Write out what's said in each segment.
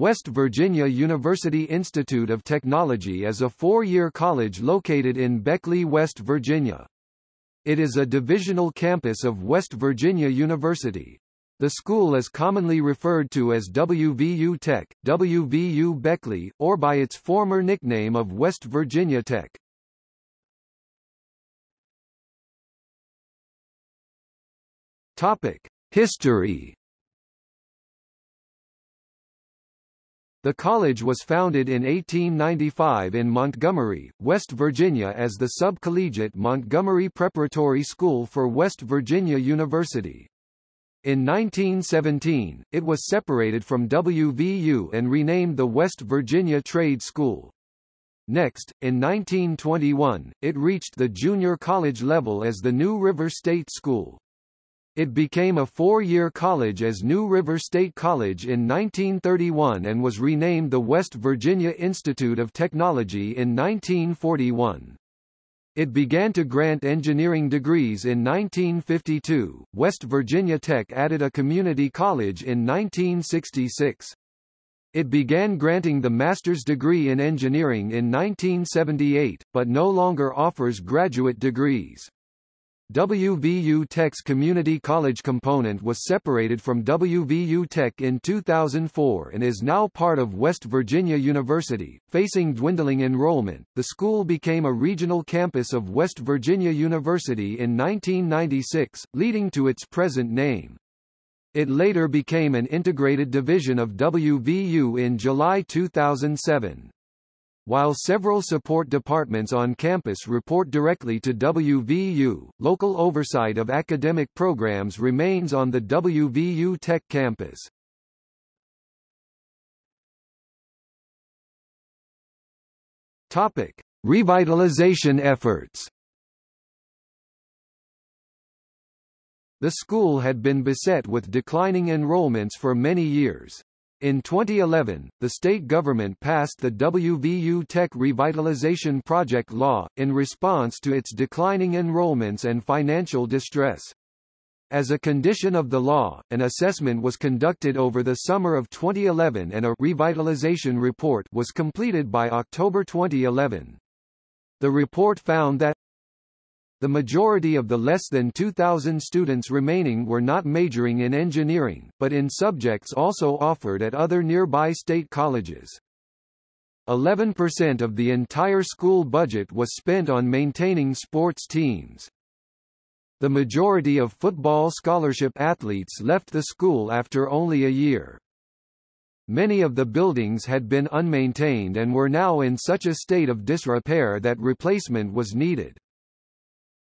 West Virginia University Institute of Technology is a four-year college located in Beckley, West Virginia. It is a divisional campus of West Virginia University. The school is commonly referred to as WVU Tech, WVU Beckley, or by its former nickname of West Virginia Tech. Topic: History The college was founded in 1895 in Montgomery, West Virginia as the Subcollegiate Montgomery Preparatory School for West Virginia University. In 1917, it was separated from WVU and renamed the West Virginia Trade School. Next, in 1921, it reached the junior college level as the New River State School. It became a four-year college as New River State College in 1931 and was renamed the West Virginia Institute of Technology in 1941. It began to grant engineering degrees in 1952. West Virginia Tech added a community college in 1966. It began granting the master's degree in engineering in 1978, but no longer offers graduate degrees. WVU Tech's community college component was separated from WVU Tech in 2004 and is now part of West Virginia University. Facing dwindling enrollment, the school became a regional campus of West Virginia University in 1996, leading to its present name. It later became an integrated division of WVU in July 2007. While several support departments on campus report directly to WVU, local oversight of academic programs remains on the WVU Tech campus. Topic: Revitalization efforts. The school had been beset with declining enrollments for many years. In 2011, the state government passed the WVU Tech Revitalization Project Law, in response to its declining enrollments and financial distress. As a condition of the law, an assessment was conducted over the summer of 2011 and a revitalization report was completed by October 2011. The report found that the majority of the less than 2,000 students remaining were not majoring in engineering, but in subjects also offered at other nearby state colleges. 11% of the entire school budget was spent on maintaining sports teams. The majority of football scholarship athletes left the school after only a year. Many of the buildings had been unmaintained and were now in such a state of disrepair that replacement was needed.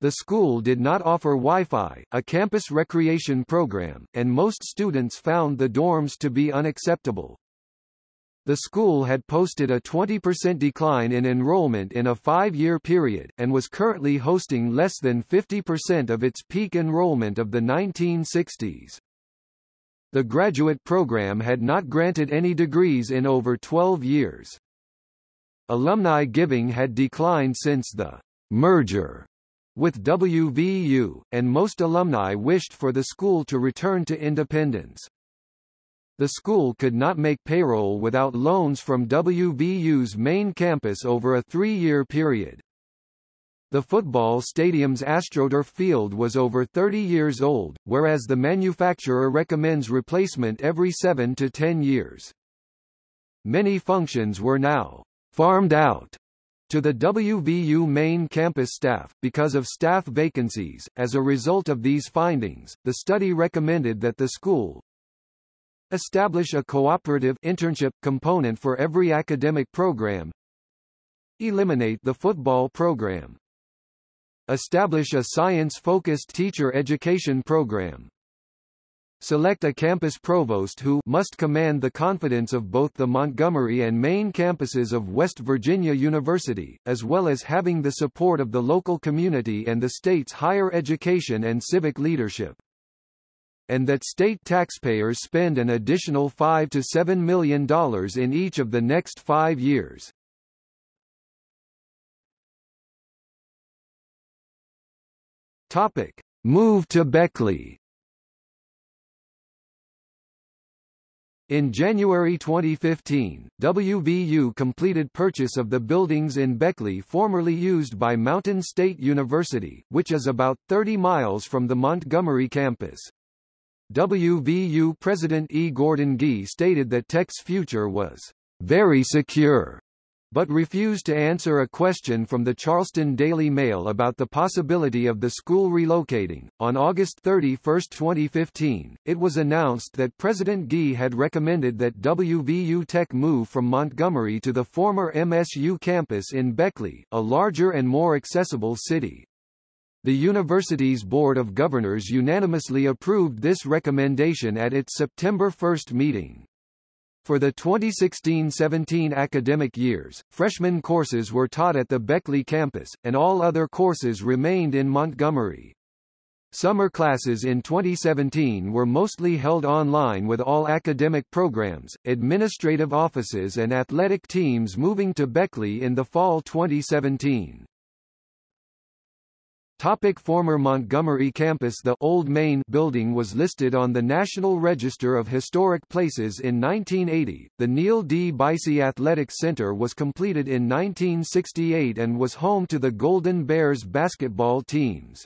The school did not offer Wi-Fi, a campus recreation program, and most students found the dorms to be unacceptable. The school had posted a 20% decline in enrollment in a five-year period, and was currently hosting less than 50% of its peak enrollment of the 1960s. The graduate program had not granted any degrees in over 12 years. Alumni giving had declined since the merger with WVU, and most alumni wished for the school to return to independence. The school could not make payroll without loans from WVU's main campus over a three-year period. The football stadium's AstroTurf field was over 30 years old, whereas the manufacturer recommends replacement every 7 to 10 years. Many functions were now farmed out to the WVU main campus staff, because of staff vacancies. As a result of these findings, the study recommended that the school establish a cooperative internship component for every academic program, eliminate the football program, establish a science-focused teacher education program, Select a campus provost who must command the confidence of both the Montgomery and main campuses of West Virginia University, as well as having the support of the local community and the state's higher education and civic leadership. And that state taxpayers spend an additional 5 to $7 million in each of the next five years. Topic. Move to Beckley In January 2015, WVU completed purchase of the buildings in Beckley formerly used by Mountain State University, which is about 30 miles from the Montgomery campus. WVU President E. Gordon Gee stated that Tech's future was very secure but refused to answer a question from the Charleston Daily Mail about the possibility of the school relocating. On August 31, 2015, it was announced that President Gee had recommended that WVU Tech move from Montgomery to the former MSU campus in Beckley, a larger and more accessible city. The university's Board of Governors unanimously approved this recommendation at its September 1 meeting. For the 2016-17 academic years, freshman courses were taught at the Beckley campus, and all other courses remained in Montgomery. Summer classes in 2017 were mostly held online with all academic programs, administrative offices and athletic teams moving to Beckley in the fall 2017. Topic former Montgomery campus The Old Main building was listed on the National Register of Historic Places in 1980. The Neal D. Baisi Athletic Center was completed in 1968 and was home to the Golden Bears basketball teams.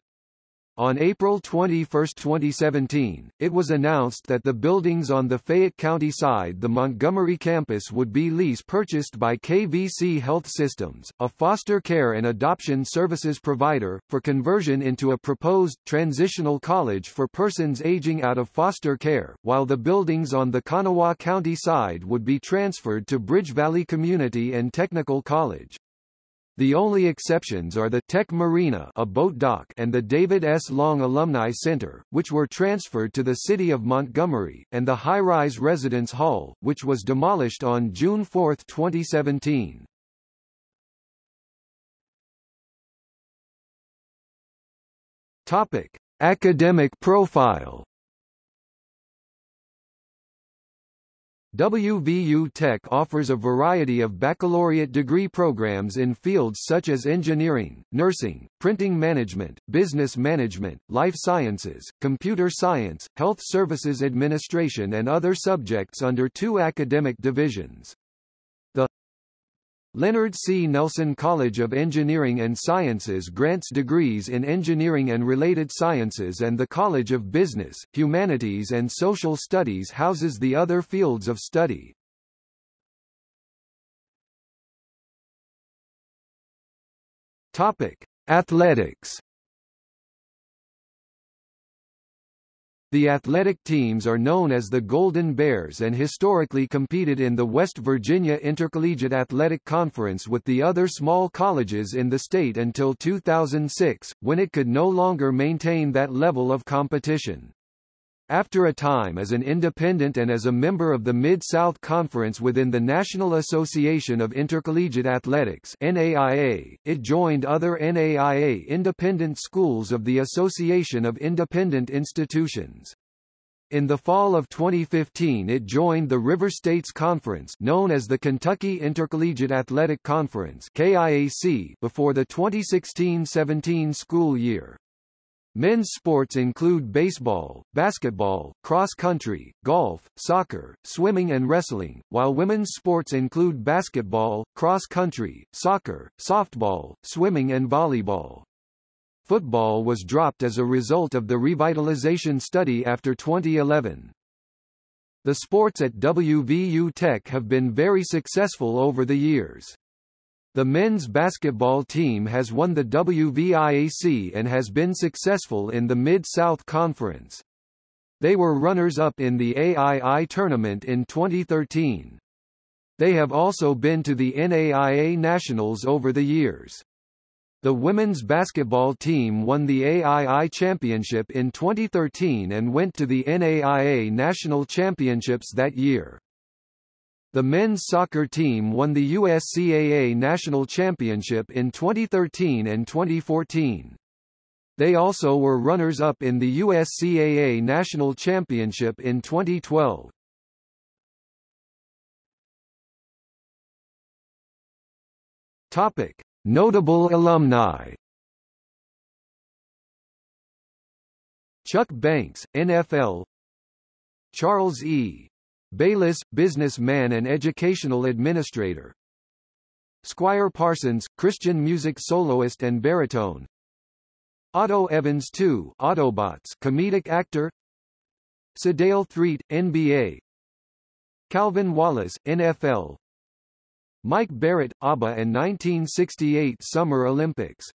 On April 21, 2017, it was announced that the buildings on the Fayette County side the Montgomery campus would be lease purchased by KVC Health Systems, a foster care and adoption services provider, for conversion into a proposed transitional college for persons aging out of foster care, while the buildings on the Kanawha County side would be transferred to Bridge Valley Community and Technical College. The only exceptions are the Tech Marina a boat dock and the David S. Long Alumni Center, which were transferred to the city of Montgomery, and the high-rise residence hall, which was demolished on June 4, 2017. Topic: Academic profile WVU Tech offers a variety of baccalaureate degree programs in fields such as engineering, nursing, printing management, business management, life sciences, computer science, health services administration and other subjects under two academic divisions. Leonard C. Nelson College of Engineering and Sciences grants degrees in engineering and related sciences and the College of Business, Humanities and Social Studies houses the other fields of study. Topic: Athletics The athletic teams are known as the Golden Bears and historically competed in the West Virginia Intercollegiate Athletic Conference with the other small colleges in the state until 2006, when it could no longer maintain that level of competition. After a time as an independent and as a member of the Mid-South Conference within the National Association of Intercollegiate Athletics NAIA, it joined other NAIA independent schools of the Association of Independent Institutions. In the fall of 2015 it joined the River States Conference known as the Kentucky Intercollegiate Athletic Conference KIAC before the 2016-17 school year. Men's sports include baseball, basketball, cross-country, golf, soccer, swimming and wrestling, while women's sports include basketball, cross-country, soccer, softball, swimming and volleyball. Football was dropped as a result of the revitalization study after 2011. The sports at WVU Tech have been very successful over the years. The men's basketball team has won the WVIAC and has been successful in the Mid-South Conference. They were runners-up in the AII tournament in 2013. They have also been to the NAIA Nationals over the years. The women's basketball team won the AII Championship in 2013 and went to the NAIA National Championships that year. The men's soccer team won the USCAA National Championship in 2013 and 2014. They also were runners-up in the USCAA National Championship in 2012. Topic: Notable alumni. Chuck Banks, NFL. Charles E. Bayliss, businessman and educational administrator. Squire Parsons, Christian music soloist and baritone. Otto Evans II, Autobots, comedic actor. Sedale Threatt, NBA. Calvin Wallace, NFL. Mike Barrett, ABA and 1968 Summer Olympics